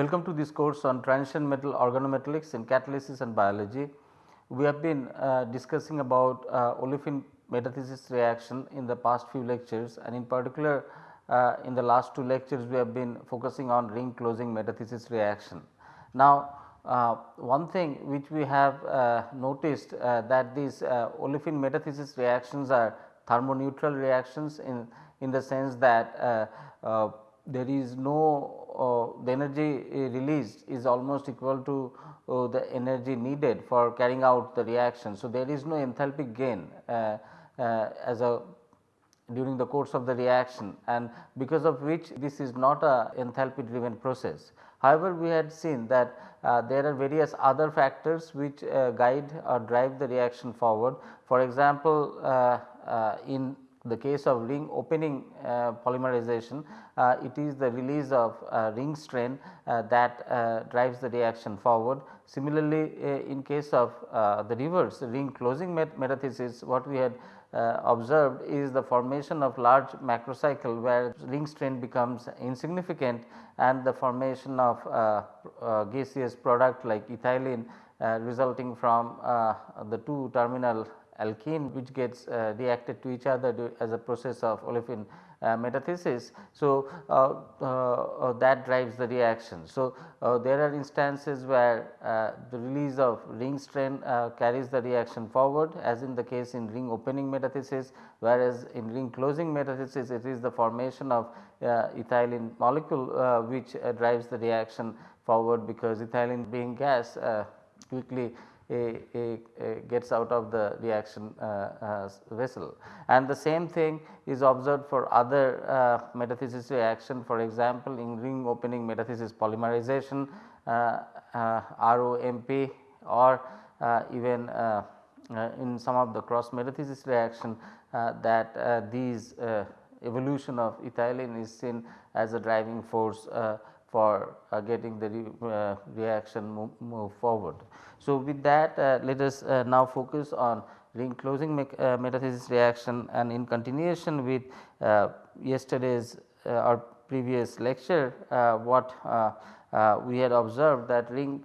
Welcome to this course on transition metal organometallics in catalysis and biology. We have been uh, discussing about uh, olefin metathesis reaction in the past few lectures and in particular uh, in the last two lectures we have been focusing on ring closing metathesis reaction. Now, uh, one thing which we have uh, noticed uh, that these olefin metathesis reactions are thermoneutral reactions in, in the sense that there is no the energy released is almost equal to uh, the energy needed for carrying out the reaction. So, there is no enthalpy gain uh, as a during the course of the reaction and because of which this is not a enthalpy driven process. However, we had seen that uh, there are various other factors which uh, guide or drive the reaction forward. For example, uh, in the case of ring opening uh, polymerization uh, it is the release of uh, ring strain that drives the reaction forward. Similarly, in case of the reverse ring closing met metathesis what we had uh, observed is the formation of large macrocycle where ring strain becomes insignificant and the formation of uh, uh, gaseous product like ethylene resulting from the two terminal alkene which gets uh, reacted to each other as a process of olefin uh, metathesis. So, uh, uh, that drives the reaction. So, uh, there are instances where uh, the release of ring strain carries the reaction forward as in the case in ring opening metathesis whereas in ring closing metathesis it is the formation of ethylene molecule which drives the reaction forward because ethylene being gas quickly a, a, a gets out of the reaction uh, uh, vessel. And the same thing is observed for other uh, metathesis reaction for example, in ring opening metathesis polymerization ROMP or even in some of the cross metathesis reaction that these evolution of ethylene is seen as a driving force uh, for uh, getting the re, uh, reaction move, move, forward. So, with that uh, let us uh, now focus on ring closing me uh, metathesis reaction and in continuation with uh, yesterday's or previous lecture what we had observed that ring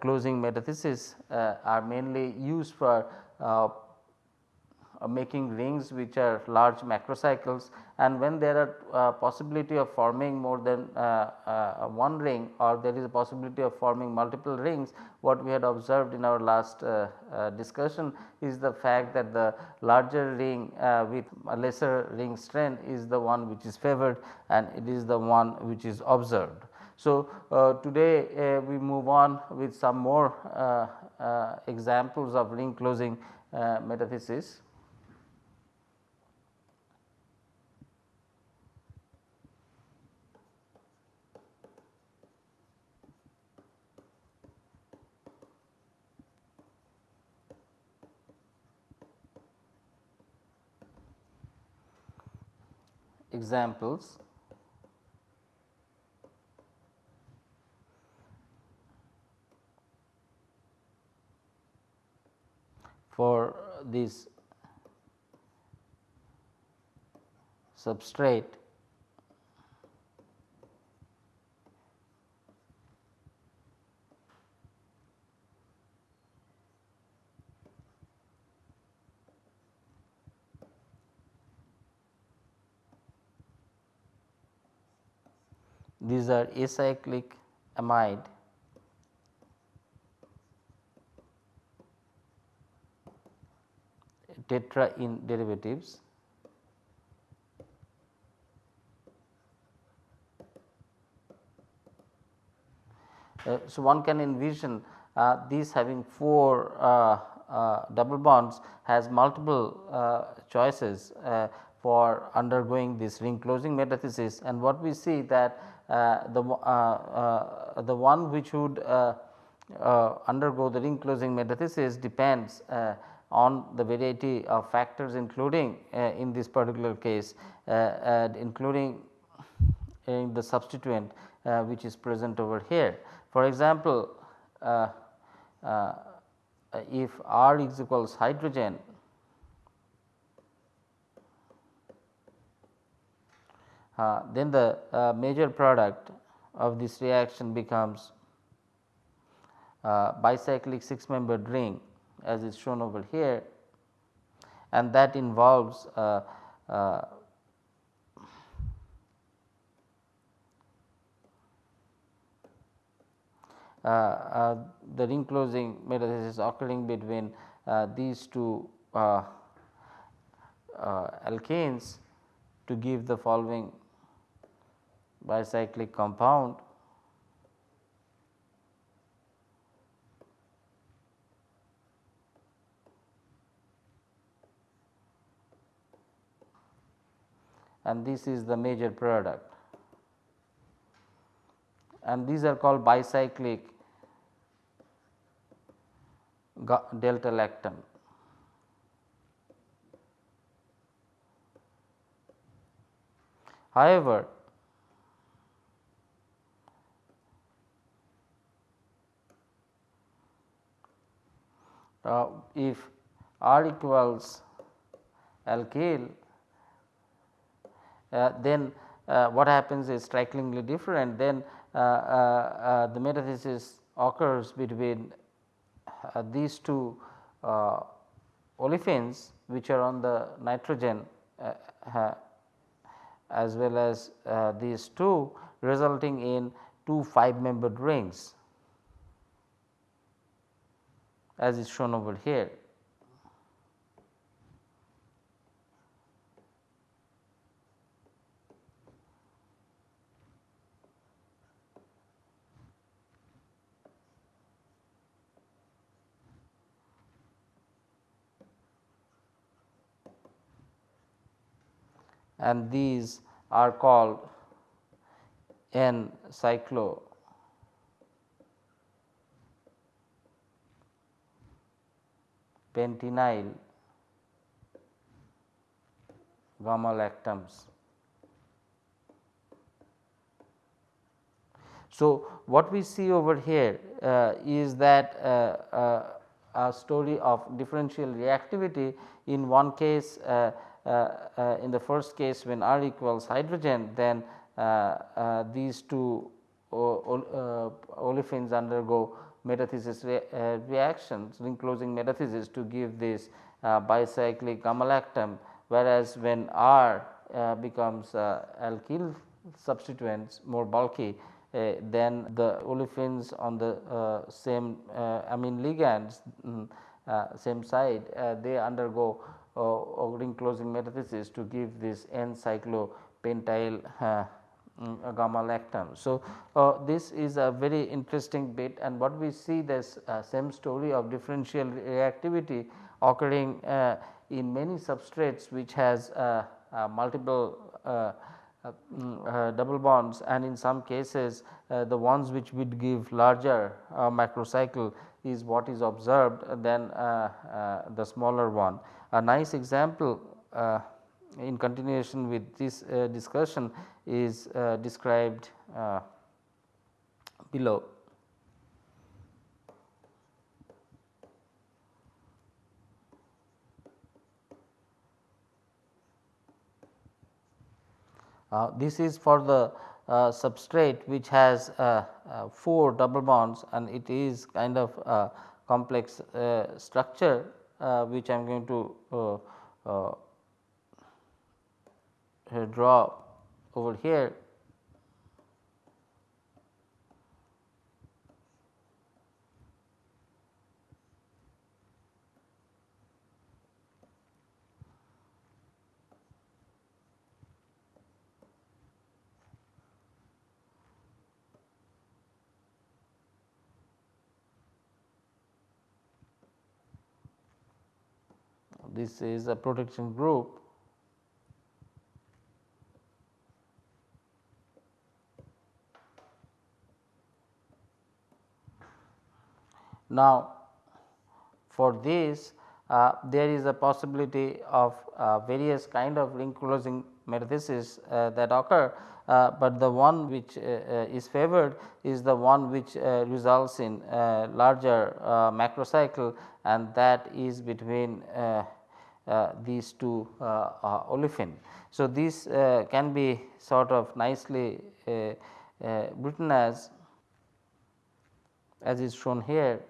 closing metathesis are mainly used for making rings which are large macrocycles and when there are uh, possibility of forming more than uh, uh, one ring or there is a possibility of forming multiple rings what we had observed in our last uh, uh, discussion is the fact that the larger ring with a lesser ring strain is the one which is favored and it is the one which is observed. So, today we move on with some more examples of ring closing metathesis. Examples. for this substrate these are acyclic amide tetra in derivatives. Uh, so, one can envision uh, these having 4 uh, uh, double bonds has multiple uh, choices uh, for undergoing this ring closing metathesis and what we see that uh, the, uh, uh, the one which would uh, uh, undergo the ring closing metathesis depends uh, on the variety of factors including in this particular case including in the substituent which is present over here. For example, if R is equals hydrogen then the uh, major product of this reaction becomes uh, bicyclic 6 membered ring as is shown over here. And that involves uh, uh, uh, uh the ring closing metathesis occurring between uh, these two uh, alkenes to give the following bicyclic compound and this is the major product and these are called bicyclic delta lactam. However, uh, if R equals alkyl uh, then uh, what happens is strikingly different. Then uh, the metathesis occurs between these two olefins which are on the nitrogen as well as these two resulting in two 5 membered rings as is shown over here. and these are called N cyclo pentenyl gamma lactams. So, what we see over here uh, is that uh, uh, a story of differential reactivity in one case uh, uh, uh, in the first case when R equals hydrogen then these two olefins undergo metathesis re reactions ring closing metathesis to give this bicyclic gamma lactam whereas when R becomes alkyl substituents more bulky uh, then the olefins on the uh, same uh, amine ligands um, same side they undergo uh, ring closing metathesis to give this N cyclopentyl uh, mm, gamma lactam. So, uh, this is a very interesting bit and what we see this uh, same story of differential reactivity occurring uh, in many substrates which has uh, multiple mm, double bonds and in some cases the ones which would give larger macrocycle is what is observed than the smaller one. A nice example uh, in continuation with this uh, discussion is uh, described uh, below. Uh, this is for the uh, substrate which has 4 double bonds and it is kind of a complex structure uh, which I am going to uh, uh, draw over here. This is a protection group Now, for this uh, there is a possibility of uh, various kind of ring closing metathesis uh, that occur, uh, but the one which uh, uh, is favored is the one which results in larger macrocycle and that is between these two olefin. So, this can be sort of nicely written as as is shown here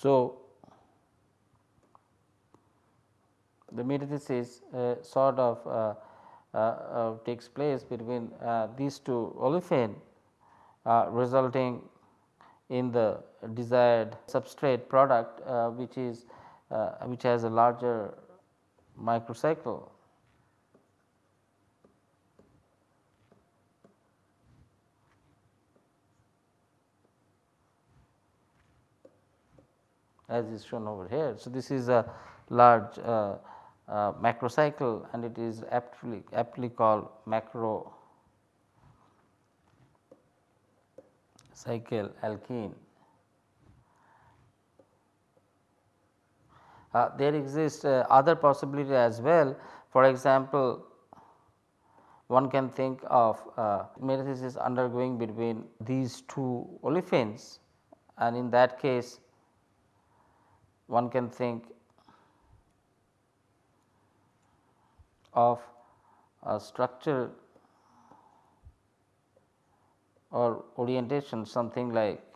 So, the metathesis uh, sort of uh, uh, uh takes place between uh, these two olefin uh, resulting in the desired substrate product which is which has a larger macrocycle as is shown over here. So, this is a large uh, uh, macrocycle and it is aptly, aptly called macro cycle alkene. Uh, there exists uh, other possibility as well. For example, one can think of uh, metathesis undergoing between these two olefins and in that case one can think of a structure or orientation something like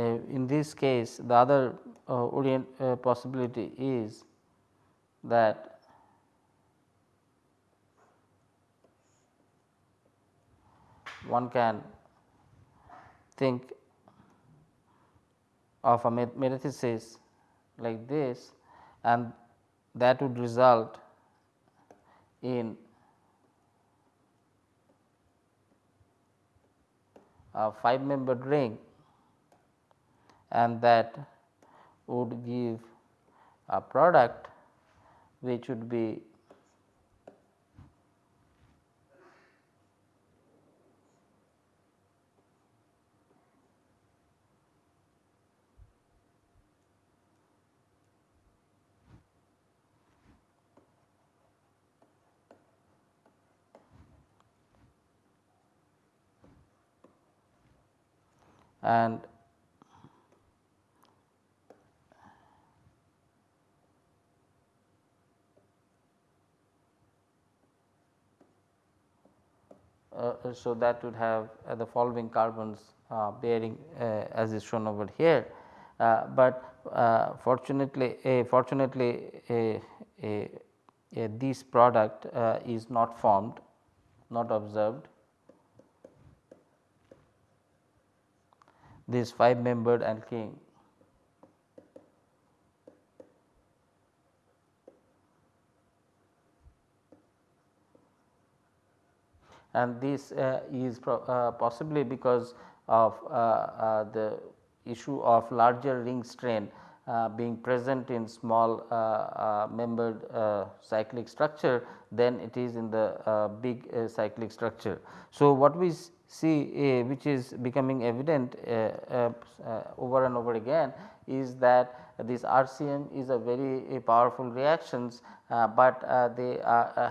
in this case the other uh, orient uh, possibility is that one can think of a metathesis like this and that would result in a 5 membered ring and that would give a product which would be and Uh, so that would have uh, the following carbons uh, bearing uh, as is shown over here. but fortunately, fortunately this product is not formed, not observed. This 5 membered alkene and this uh, is uh, possibly because of uh, the issue of larger ring strain Uh, being present in small uh, uh, membered uh, cyclic structure than it is in the uh, big cyclic structure. So, what we see which is becoming evident over and over again is that this RCM is a very powerful reactions, but they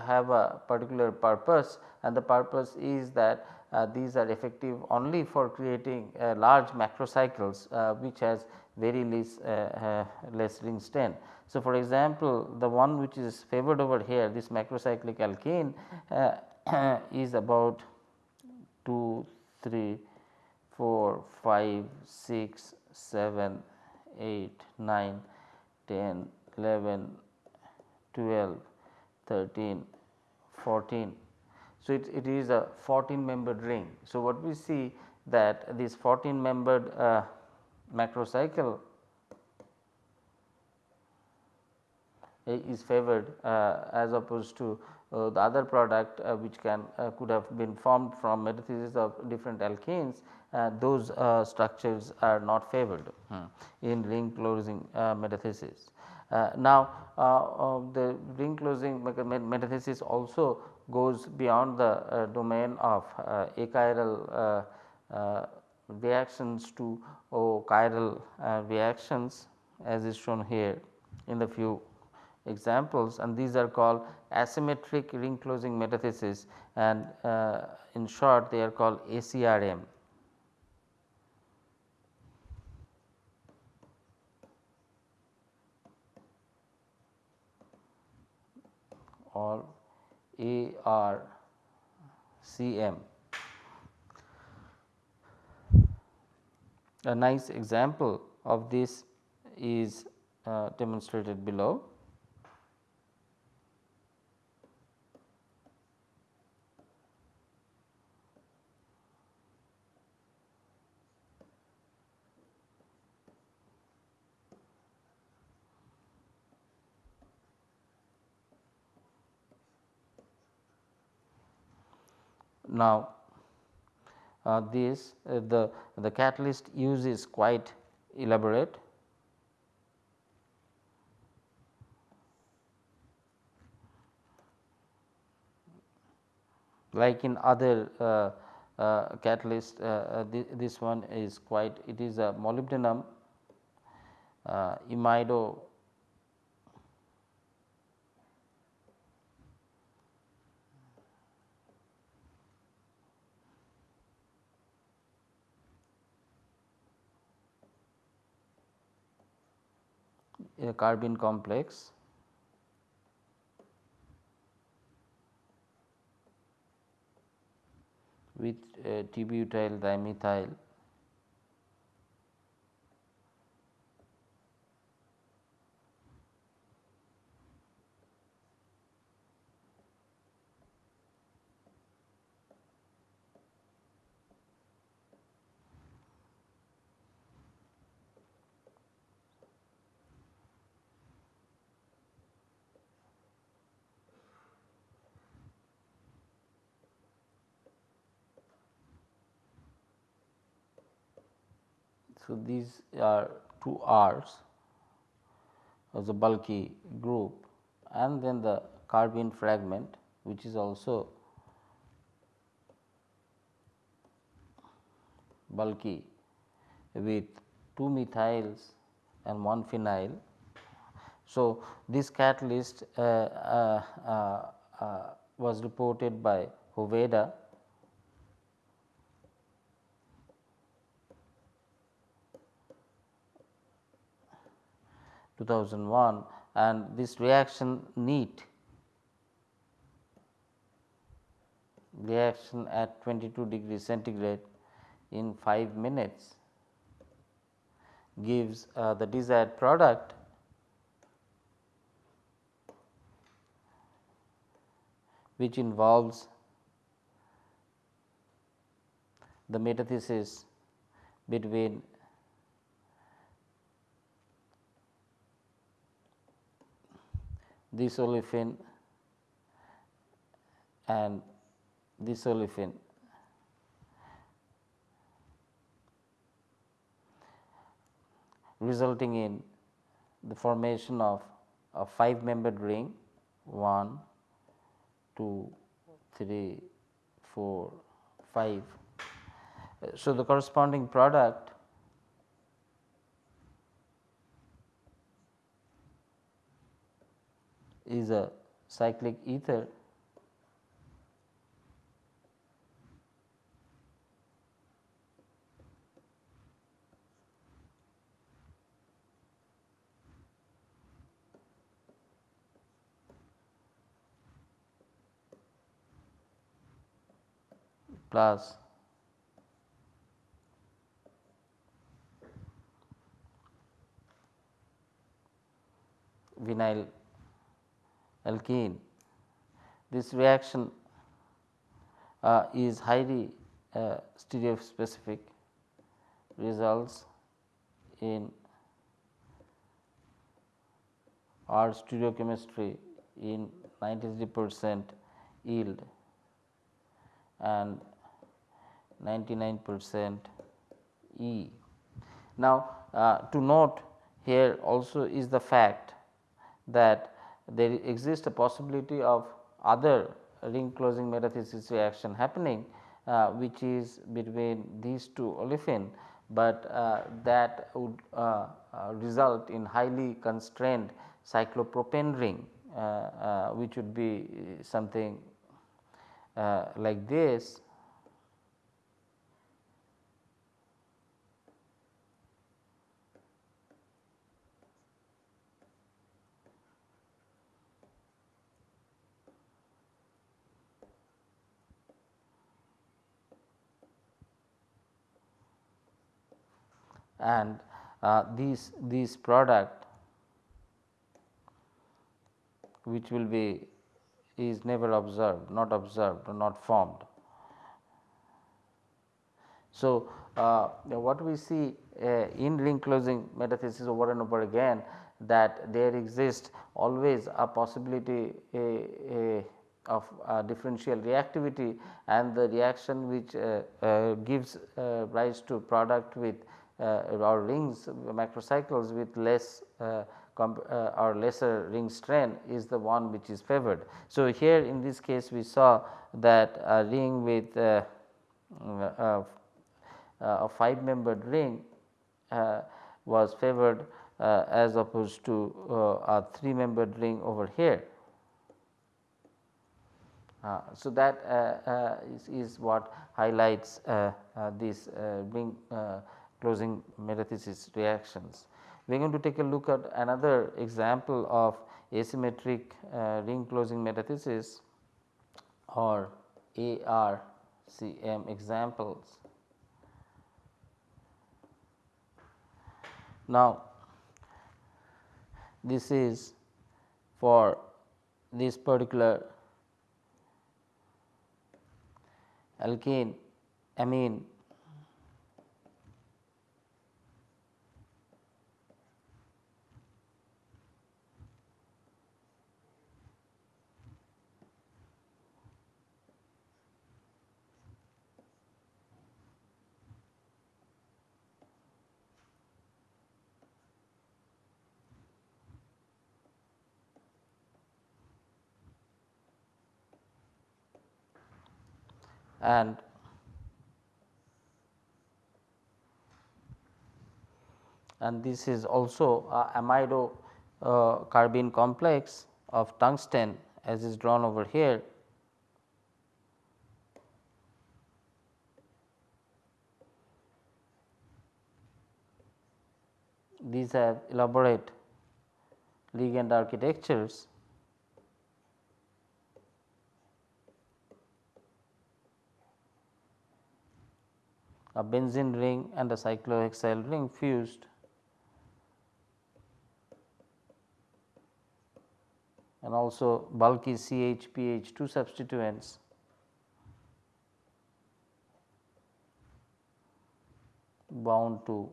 have a particular purpose and the purpose is that uh, these are effective only for creating uh, large macrocycles uh, which has very less, uh, uh, less ring strain. So, for example, the one which is favored over here this macrocyclic alkene uh, is about 2, 3, 4, 5, 6, 7, 8, 9, 10, 11, 12, 13, 14. So, it, it is a 14 membered ring. So, what we see that this 14 membered uh, macrocycle is favored uh, as opposed to uh, the other product uh, which can uh, could have been formed from metathesis of different alkenes uh, those uh, structures are not favored hmm, in ring closing metathesis. now the ring closing metathesis also goes beyond the domain of achiral reactions to oh, chiral reactions as is shown here in the few examples and these are called asymmetric ring closing metathesis and uh, in short they are called ACRM. or ARCM. A nice example of this is uh, demonstrated below. Now, uh, this uh, the, the catalyst use is quite elaborate. Like in other uh, uh catalyst, uh, uh, th this one is quite it is a molybdenum imido a carbene complex. With uh, t-butyl dimethyl So, these are two R's as a bulky group and then the carbene fragment which is also bulky with two methyls and one phenyl. So, this catalyst uh, uh, uh, uh was reported by Hoveyda 2001 and this reaction neat. Reaction at 22 degree centigrade in 5 minutes gives uh, the desired product which involves the metathesis between this olefin and this olefin. resulting in the formation of a 5 membered ring 1, 2, 3, 4, 5. So, the corresponding product is a cyclic ether. Plus vinyl alkene. This reaction uh, is highly uh, stereospecific results in R stereochemistry in 93 percent yield and 99 percent E. Now, uh, to note here also is the fact that there exists a possibility of other ring closing metathesis reaction happening uh, which is between these two olefin, but uh, that would uh, uh result in highly constrained cyclopropane ring uh, uh, which would be something like this and uh, these these product which will be is never observed not observed or not formed. So, uh, what we see uh, in ring closing metathesis over and over again that there exists always a possibility a, a of differential reactivity and the reaction which uh, uh, gives uh, rise to product with Uh, or rings macrocycles with less uh, uh, or lesser ring strain is the one which is favored. So, here in this case we saw that a ring with uh, uh, uh a 5 membered ring uh, was favored uh, as opposed to a 3 membered ring over here. so, that is, is, what highlights this ring closing metathesis reactions. We are going to take a look at another example of asymmetric uh, ring closing metathesis or ARCM examples. Now, this is for this particular alkene amine and and this is also a amido uh, carbene complex of tungsten as is drawn over here. These have elaborate ligand architectures a benzene ring and a cyclohexyl ring fused. And also bulky CHPH2 substituents. Bound to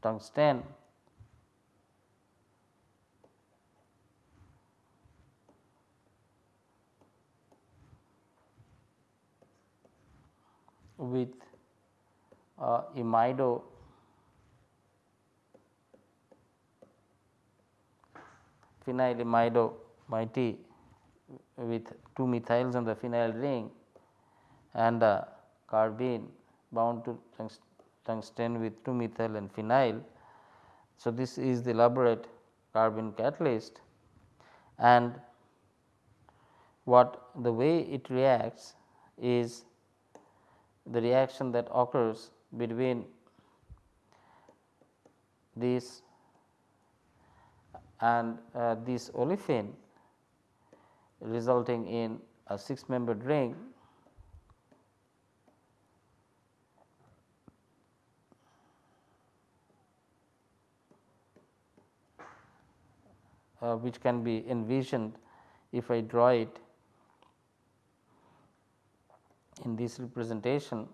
tungsten. With uh, imido phenyl imido mighty with 2 methyls on the phenyl ring and a carbene bound to tungsten with 2 methyl and phenyl. So, this is the elaborate carbene catalyst and what the way it reacts is the reaction that occurs between this and uh, this olefin resulting in a 6 membered ring. Uh, which can be envisioned if I draw it in this representation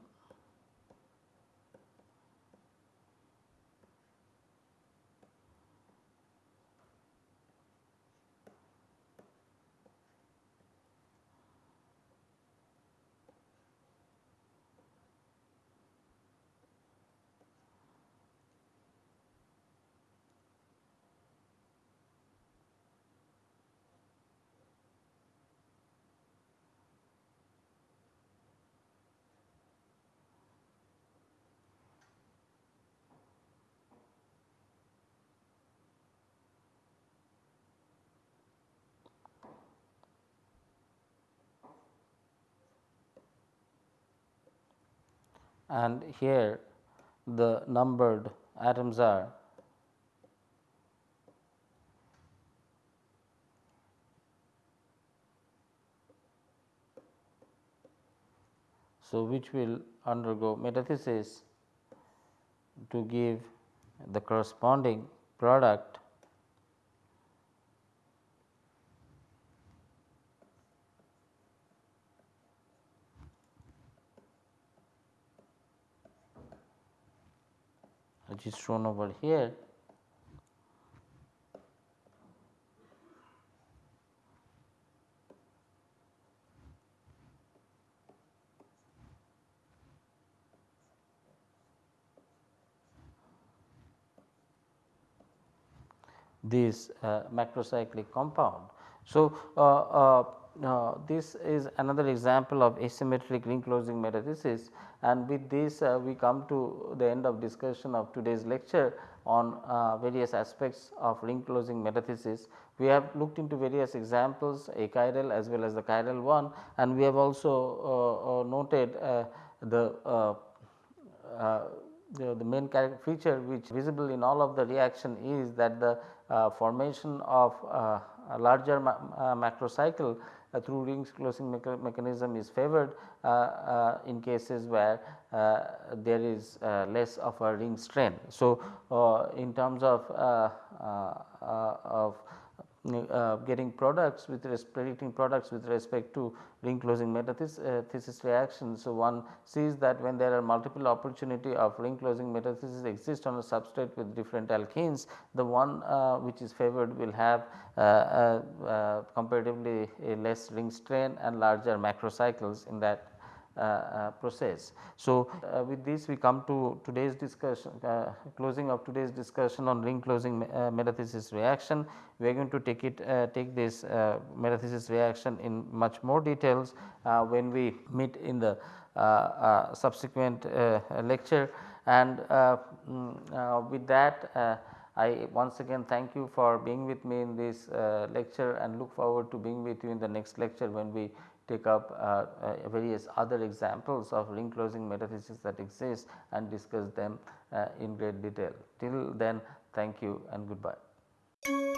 and here the numbered atoms are So, which will undergo metathesis to give the corresponding product which is shown over here. this uh, macrocyclic compound. So, uh, uh, uh, this is another example of asymmetric ring closing metathesis and with this uh, we come to the end of discussion of today's lecture on uh, various aspects of ring closing metathesis. We have looked into various examples achiral as well as the chiral one and we have also uh, noted the the, the, main feature which visible in all of the reaction is that the uh, formation of uh, a larger ma uh, macrocycle uh, through ring closing mecha mechanism is favored uh, uh, in cases where there is less of a ring strain. So, in terms of, of uh, getting products with predicting products with respect to ring closing metathesis uh, reaction. So, one sees that when there are multiple opportunity of ring closing metathesis exist on a substrate with different alkenes, the one uh, which is favored will have uh, uh, uh, comparatively less ring strain and larger macrocycles in that Uh, uh, process. So, uh, with this we come to today's discussion uh, closing of today's discussion on ring closing metathesis reaction. We are going to take it take this metathesis reaction in much more details when we meet in the subsequent lecture and mm, with that I once again thank you for being with me in this uh, lecture and look forward to being with you in the next lecture when we take up uh, uh, various other examples of ring closing metathesis that exist and discuss them uh, in great detail. Till then thank you and goodbye.